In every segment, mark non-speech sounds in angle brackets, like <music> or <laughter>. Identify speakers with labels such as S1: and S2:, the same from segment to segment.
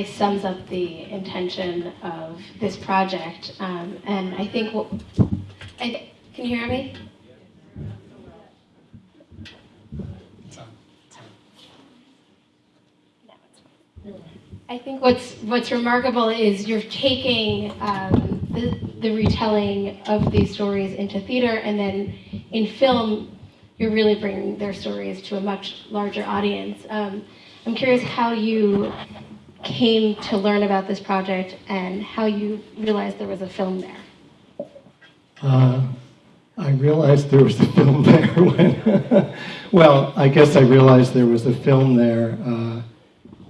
S1: really sums up the intention of this project, um, and I think. I, can you hear me? I think what's what's remarkable is you're taking um, the, the retelling of these stories into theater, and then in film, you're really bringing their stories to a much larger audience. Um, I'm curious how you came to learn about this project and how you realized there was a film there.
S2: Uh, I realized there was a film <laughs> there when, well, I guess I realized there was a film there uh,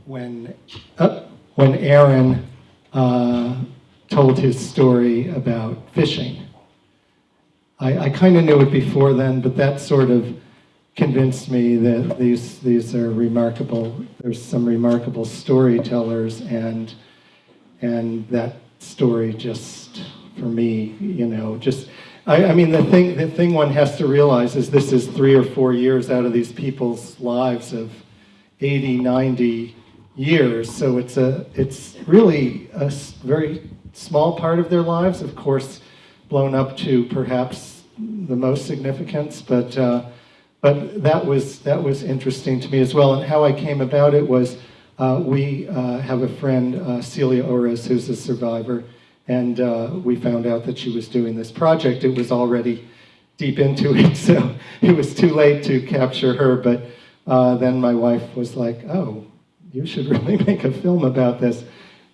S2: when, uh, when Aaron uh, told his story about fishing. I, I kind of knew it before then, but that sort of convinced me that these these are remarkable. There's some remarkable storytellers, and and that story just for me, you know, just. I, I mean, the thing the thing one has to realize is this is three or four years out of these people's lives of 80, 90 years. So it's a it's really a very small part of their lives. Of course, blown up to perhaps the most significance, but. Uh, but that was that was interesting to me as well. And how I came about it was uh, we uh, have a friend, uh, Celia Ores, who's a survivor, and uh, we found out that she was doing this project. It was already deep into <laughs> it, so it was too late to capture her. But uh, then my wife was like, "Oh, you should <laughs> really make a film about this."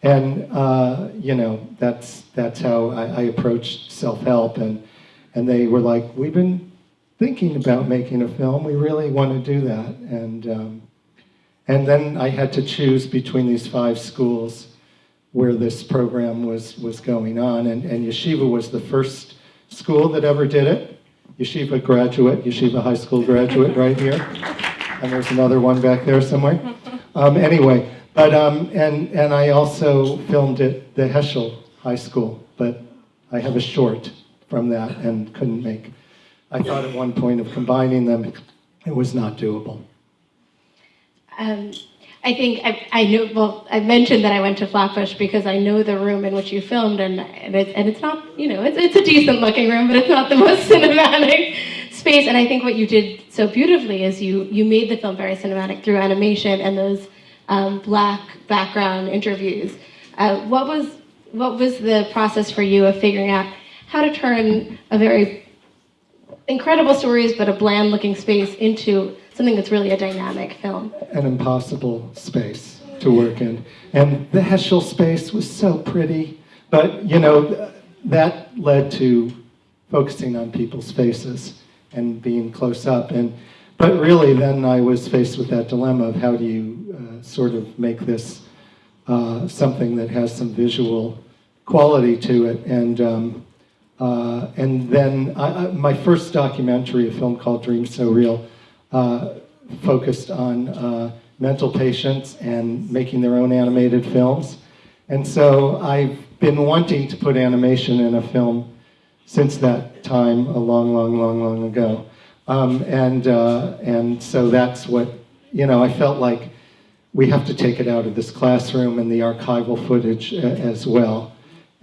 S2: And uh, you know, that's that's how I, I approached self-help, and and they were like, "We've been thinking about making a film. We really want to do that. And, um, and then I had to choose between these five schools where this program was, was going on. And, and Yeshiva was the first school that ever did it. Yeshiva graduate, Yeshiva high school graduate <laughs> right here. And there's another one back there somewhere. Um, anyway, but, um, and, and I also filmed at the Heschel High School, but I have a short from that and couldn't make I thought at one point of combining them. It was not doable.
S1: Um, I think I, I knew, well, I mentioned that I went to Flatbush because I know the room in which you filmed, and, and, it, and it's not, you know, it's, it's a decent looking room, but it's not the <laughs> most cinematic space. And I think what you did so beautifully is you, you made the film very cinematic through animation and those um, black background interviews. Uh, what, was, what was the process for you of figuring out how to turn a very incredible stories, but a bland looking space into something that's really a dynamic film.
S2: An impossible space to work in. And the Heschel space was so pretty, but you know, that led to focusing on people's faces and being close up. And But really then I was faced with that dilemma of how do you uh, sort of make this uh, something that has some visual quality to it. And um, uh, and then I, I, my first documentary, a film called Dreams So Real, uh, focused on uh, mental patients and making their own animated films. And so I've been wanting to put animation in a film since that time, a long, long, long, long ago. Um, and, uh, and so that's what, you know, I felt like we have to take it out of this classroom and the archival footage uh, as well.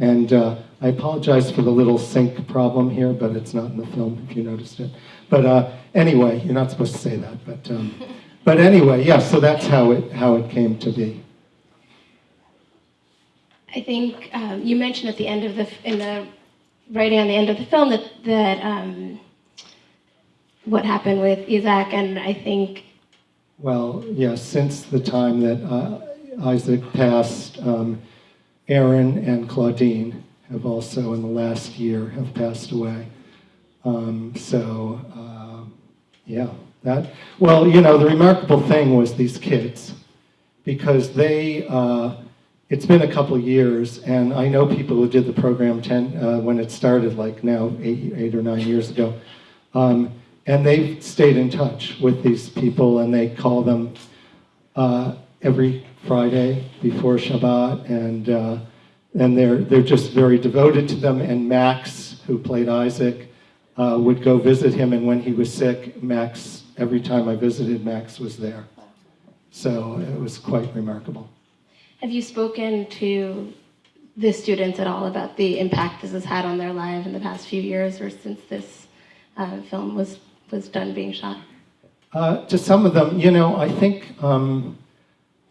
S2: And uh, I apologize for the little sync problem here, but it's not in the film if you noticed it. But uh, anyway, you're not supposed to say that. But, um, <laughs> but anyway, yeah, so that's how it, how it came to be.
S1: I think um, you mentioned at the end of the, in the writing on the end of the film that, that um, what happened with Isaac, and I think...
S2: Well, yes, yeah, since the time that uh, Isaac passed, um, Aaron and Claudine have also in the last year have passed away. Um, so, uh, yeah, that, well, you know, the remarkable thing was these kids, because they, uh, it's been a couple years, and I know people who did the program 10, uh, when it started, like now, eight, eight or nine years ago, um, and they've stayed in touch with these people, and they call them uh, every Friday before Shabbat, and uh, and they're, they're just very devoted to them. And Max, who played Isaac, uh, would go visit him. And when he was sick, Max, every time I visited, Max was there. So it was quite remarkable.
S1: Have you spoken to the students at all about the impact this has had on their life in the past few years or since this uh, film was, was done being shot?
S2: Uh, to some of them, you know, I think um,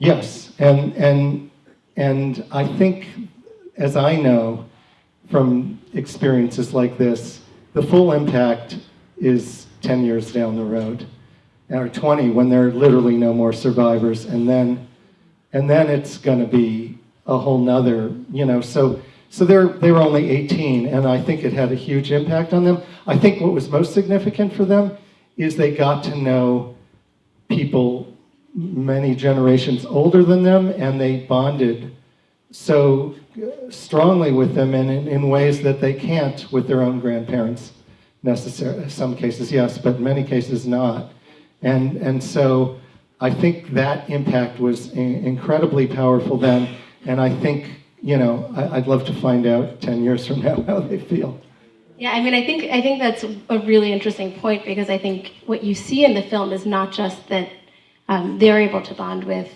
S2: yes, and and and I think, as I know from experiences like this, the full impact is ten years down the road, or twenty when there are literally no more survivors, and then and then it's going to be a whole nother, you know. So so they're they were only 18, and I think it had a huge impact on them. I think what was most significant for them is they got to know people many generations older than them, and they bonded so strongly with them, and in, in ways that they can't with their own grandparents. Necessarily, some cases yes, but in many cases not. And and so I think that impact was in- incredibly powerful then, and I think you know I, I'd love to find out ten years from now <laughs> how they feel.
S1: Yeah, I mean, I think I think that's a really interesting point because I think what you see in the film is not just that um, they're able to bond with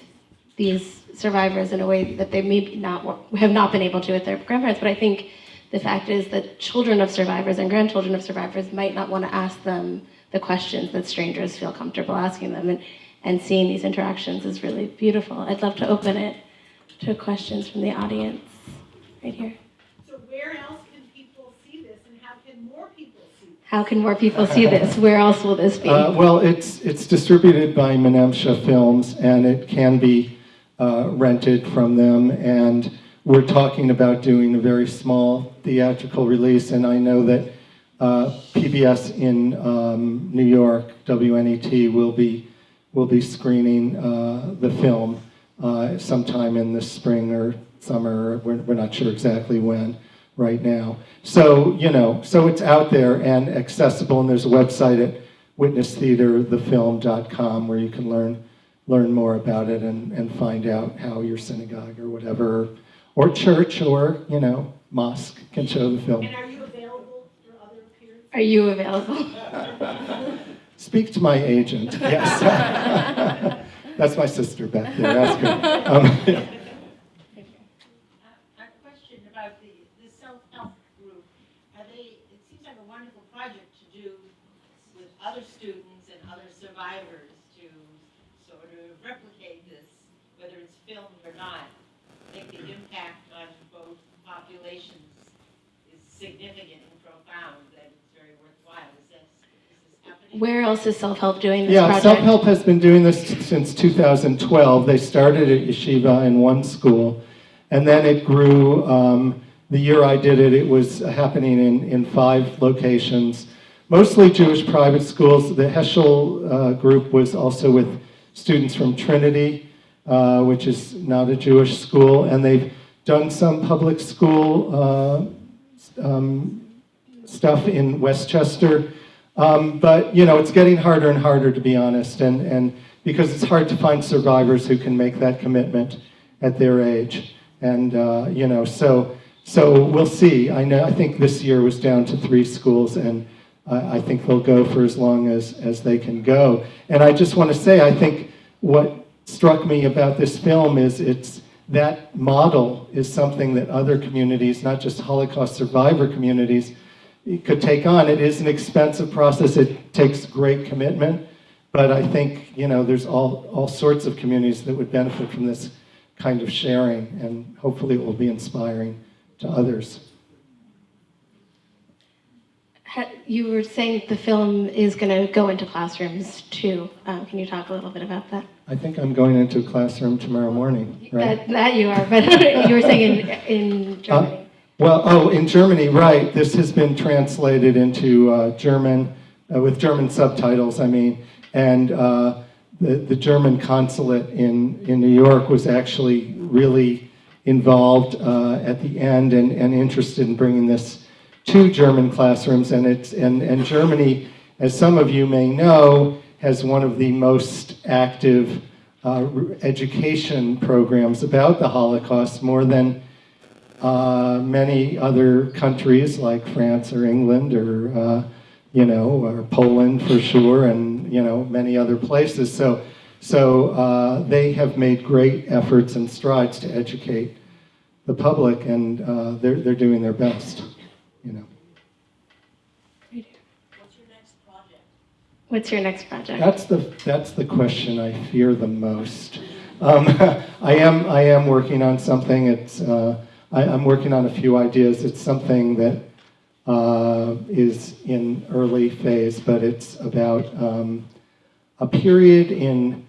S1: these survivors in a way that they maybe not have not been able to with their grandparents, but I think the fact is that children of survivors and grandchildren of survivors might not want to ask them the questions that strangers feel comfortable asking them, and and seeing these interactions is really beautiful. I'd love to open it to questions from the audience right here.
S3: So where else can people see this and how can more people see this?
S1: How can more people see this? Where else will this be?
S2: Uh, well, it's it's distributed by Menemsha Films, and it can be uh, rented from them. And we're talking about doing a very small theatrical release. And I know that uh, PBS in um, New York, WNET, will be will be screening uh, the film uh, sometime in the spring or summer. We're, we're not sure exactly when right now. So, you know, so it's out there and accessible, and there's a website at witnesstheaterthefilm.com where you can learn learn more about it and, and find out how your synagogue or whatever, or church or, you know, mosque can show the film.
S3: And are you available for other appearances?
S1: Are you available? <laughs> <laughs>
S2: Speak to my agent, yes. <laughs> That's my sister back there, ask her. Um, yeah.
S4: A about the, the self-help group. Are they, it seems like a wonderful project to do with other students and other survivors to sort of replicate this, whether it's filmed or not. I think the impact on both populations is significant and profound, that it's very worthwhile. Is this, is this happening?
S1: Where else is self help doing this
S2: Yeah,
S1: project?
S2: Self Help has been doing this since 2012. They started at Yeshiva in one school, and then it grew. Um, the year I did it, it was happening in, in five locations, mostly Jewish private schools. The Heschel uh, group was also with students from Trinity, uh, which is not a Jewish school, and they've done some public school uh, um, stuff in Westchester. Um, but you know, it's getting harder and harder to be honest, and, and because it's hard to find survivors who can make that commitment at their age, and uh, you know, so so we'll see. I know I think this year was down to three schools, and I I think they'll go for as long as as they can go. And I just want to say, I think what struck me about this film is it's that model is something that other communities, not just Holocaust survivor communities, could take on. It is an expensive process. It takes great commitment, but I think you know there's all all sorts of communities that would benefit from this kind of sharing, and hopefully it will be inspiring to others.
S1: You were saying the film is going to go into classrooms too. Um, can you talk a little bit about that?
S2: I think I'm going into a classroom tomorrow morning, right?
S1: That, that you are, but <laughs> you were saying in, in Germany.
S2: Well, oh, in Germany, right. This has been translated into uh, German, uh, with German subtitles, I mean. And uh, the, the German consulate in, in New York was actually really involved uh, at the end and, and interested in bringing this to German classrooms. And, it's, and, and Germany, as some of you may know, has one of the most active uh, education programs about the Holocaust, more than uh, many other countries like France or England or uh, you know or Poland for sure, and you know many other places. So So uh, they have made great efforts and strides to educate the public, and uh, they're, they're doing their best, you know.
S4: What's your next project?
S1: What's your next project?
S2: That's the, that's the question I fear the most. Um, <laughs> I am, I am working on something, it's, uh, I, I'm working on a few ideas. It's something that uh, is in early phase, but it's about um, a period in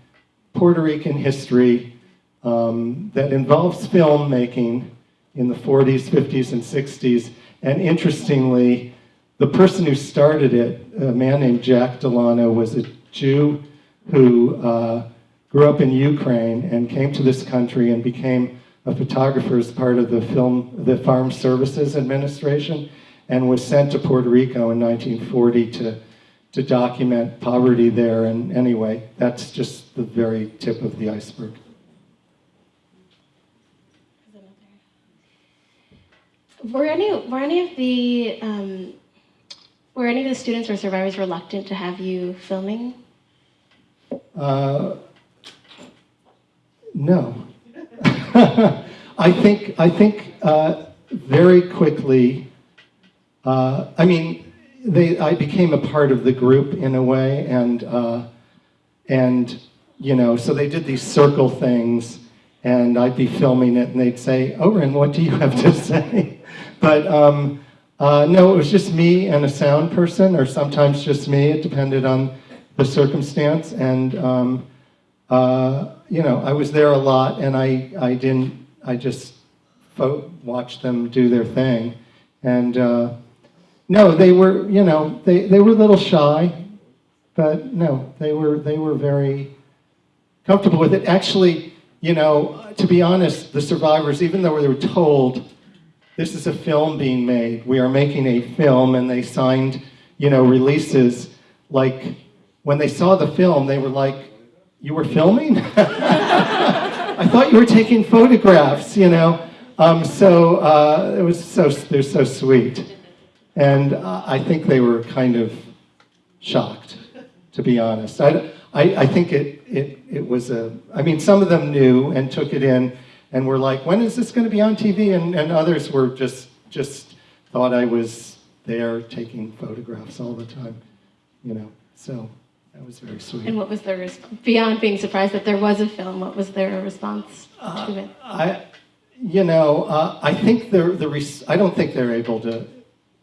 S2: Puerto Rican history um, that involves filmmaking in the 40s, 50s, and 60s. And interestingly, the person who started it, a man named Jack Delano, was a Jew who uh, grew up in Ukraine and came to this country and became a photographer as part of the film, the Farm Services Administration, and was sent to Puerto Rico in 1940 to to document poverty there. And anyway, that's just the very tip of the iceberg.
S1: Were any were any of the um, were any of the students or survivors reluctant to have you filming?
S2: Uh, no. <laughs> I think I think uh, very quickly. Uh, I mean, they I became a part of the group in a way, and uh, and you know, so they did these circle things, and I'd be filming it, and they'd say, "Oren, what do you have to <laughs> say?" But um, uh, no, it was just me and a sound person, or sometimes just me. It depended on the circumstance, and um, uh, you know, I was there a lot, and I I didn't I just watched them do their thing, and uh, no, they were you know they they were a little shy, but no, they were they were very comfortable with it. Actually, you know, to be honest, the survivors, even though they were told this is a film being made, we are making a film, and they signed you know releases like when they saw the film, they were like, "You were filming? <laughs> I thought you were taking photographs." You know, um, so uh, it was so they're so sweet, and uh, I think they were kind of shocked, to be honest. I, I, I think it, it it was a. I mean, some of them knew and took it in, and were like, "When is this going to be on TV?" And and others were just just thought I was there taking photographs all the time, you know. So that was very sweet.
S1: And what was their res- beyond being surprised that there was a film? What was their response to it?
S2: I, you know, uh, I think the the res- I don't think they're able to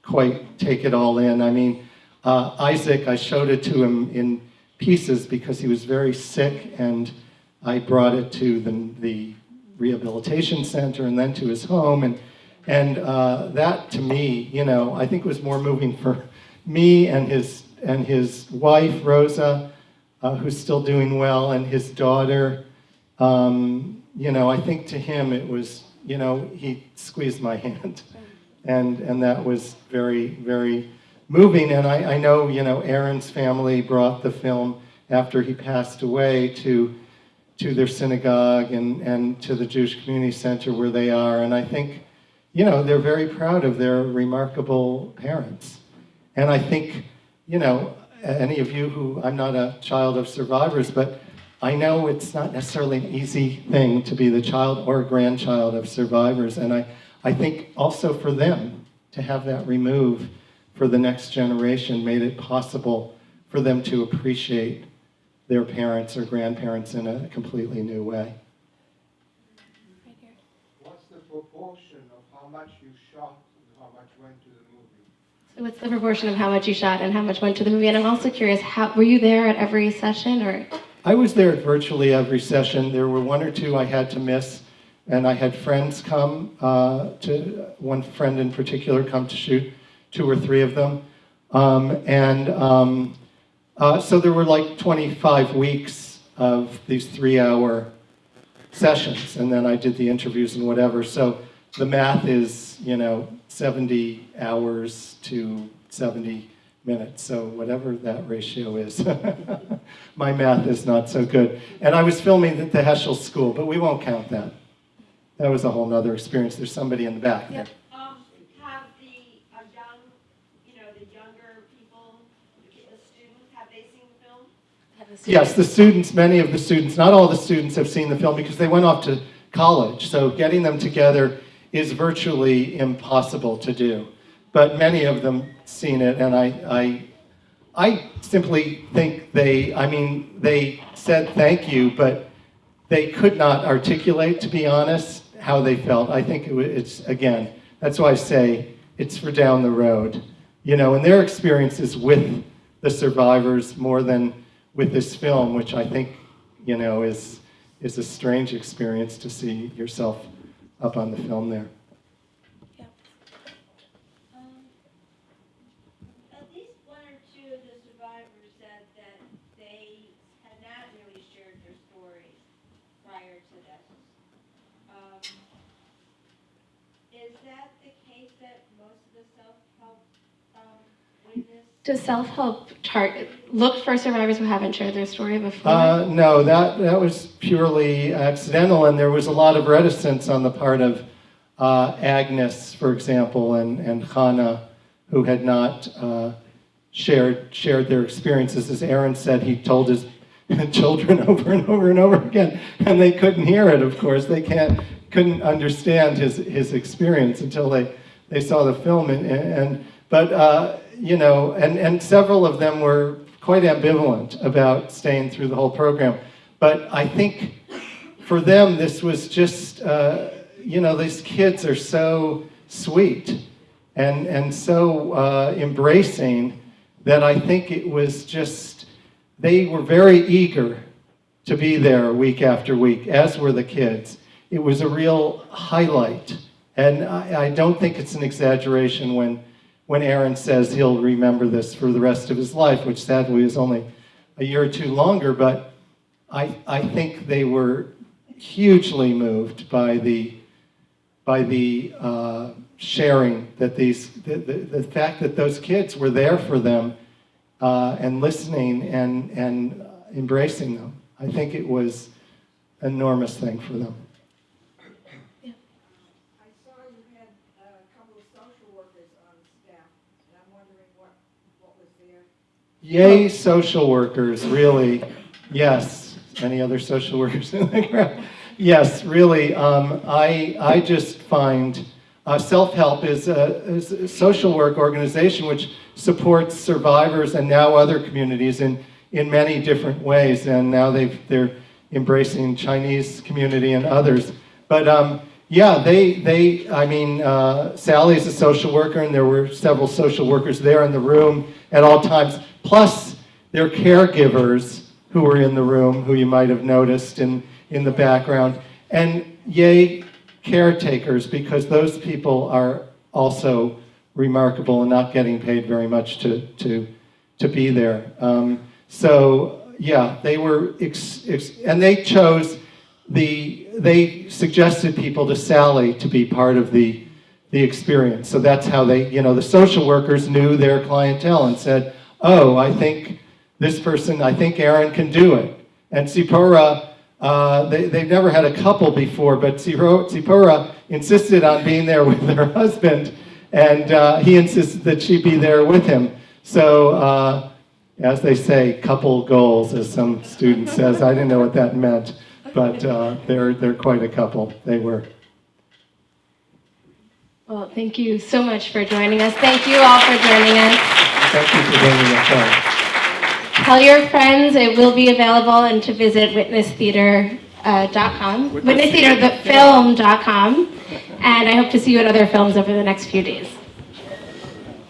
S2: quite take it all in. I mean, uh, Isaac, I showed it to him in pieces because he was very sick, and I brought it to the the rehabilitation center and then to his home, and and uh, that to me, you know, I think was more moving for me and his and his wife Rosa, uh, who's still doing well, and his daughter. Um, you know, I think to him it was, you know, he squeezed my <laughs> hand, and and that was very very moving. And I, I know, you know, Aaron's family brought the film after he passed away to to their synagogue and and to the Jewish Community Center where they are, and I think, you know, they're very proud of their remarkable parents, and I think, you know, any of you who I'm not a child of survivors, but I know it's not necessarily an easy thing to be the child or grandchild of survivors, and I, I think also for them to have that remove for the next generation made it possible for them to appreciate their parents or grandparents in a completely new way.
S5: What's the proportion of how much you shot and how much went to the movie?
S1: So what's the proportion of how much you shot and how much went to the movie? And I'm also curious, how were you there at every session or?
S2: I was there at virtually every session. There were one or two I had to miss, and I had friends come uh, to one friend in particular come to shoot, two or three of them, um, and um, uh, so there were like 25 weeks of these three-hour sessions, and then I did the interviews and whatever. So the math is, you know, 70 hours to 70 minutes. So whatever that ratio is, <laughs> my math is not so good. And I was filming at the Heschel School, but we won't count that. That was a whole nother experience. There's somebody in the back there.
S4: Um, have the, uh, young, you know, the younger people, the students, have they seen the film?
S1: The
S2: Yes, the students, many of the students, not all the students have seen the film because they went off to college. So getting them together is virtually impossible to do. But many of them seen it, and I, I, I simply think they, I mean, they said thank you, but they could not articulate, to be honest, how they felt. I think it, it's, again, that's why I say it's for down the road. You know, and their experiences with the survivors more than with this film, which I think, you know, is, is a strange experience to see yourself up on the film there.
S6: Um, At least one or two of the survivors said that they had not really shared their stories prior to this. Um, Is that the case that most of the self-help um, witness?
S1: Does self-help look for survivors who haven't shared their story before?
S2: Uh, no, that, that was purely accidental, and there was a lot of reticence on the part of uh, Agnes, for example, and, and Hannah, who had not uh, shared, shared their experiences. As Aaron said, he told his <laughs> children <laughs> over and over and over again, and they couldn't hear it, of course. They can't, couldn't understand his, his experience until they, they saw the film. And, and, but, uh, you know, and, and several of them were quite ambivalent about staying through the whole program. But I think for them, this was just, uh, you know, these kids are so sweet and, and so uh, embracing that I think it was just, they were very eager to be there week after week, as were the kids. It was a real highlight. And I, I don't think it's an exaggeration when, when Aaron says he'll remember this for the rest of his life, which sadly is only a year or two longer. But I, I think they were hugely moved by the, by the uh, sharing that these, the, the, the fact that those kids were there for them uh, and listening and, and embracing them. I think it was an enormous thing for them.
S7: I saw you had a couple of social workers on staff, and I'm wondering what, what was their,
S2: Yay, social workers, really. Yes. Any other social workers in the crowd? Yes, really. Um, I, I just find uh, self help is a, is a social work organization which supports survivors and now other communities in, in many different ways. And now they've, they're embracing Chinese community and others. But um, yeah, they, they, I mean, uh, is a social worker, and there were several social workers there in the room at all times, plus their caregivers who were in the room, who you might have noticed in, in the background. And yay, caretakers, because those people are also remarkable and not getting paid very much to, to, to be there. Um, so, yeah, they were, and they chose the, they suggested people to Sally to be part of the, the experience. So that's how they, you know, the social workers knew their clientele and said, oh, I think this person, I think Aaron can do it. And Sipora, uh, they, they've never had a couple before, but Sipora, insisted on being there <laughs> with her husband, and uh, he insisted that she be there with him. So, uh, as they say, couple goals, as some student says. I didn't know what that meant, but uh, they're, they're quite a couple. They were.
S1: Well, thank you so much for joining us. Thank you all for joining us.
S2: Thank you for bringing us on.
S1: Tell your friends it will be available and to visit witnesstheater.com, witnesstheaterthefilm.com, and I hope to see you at other films over the next few days.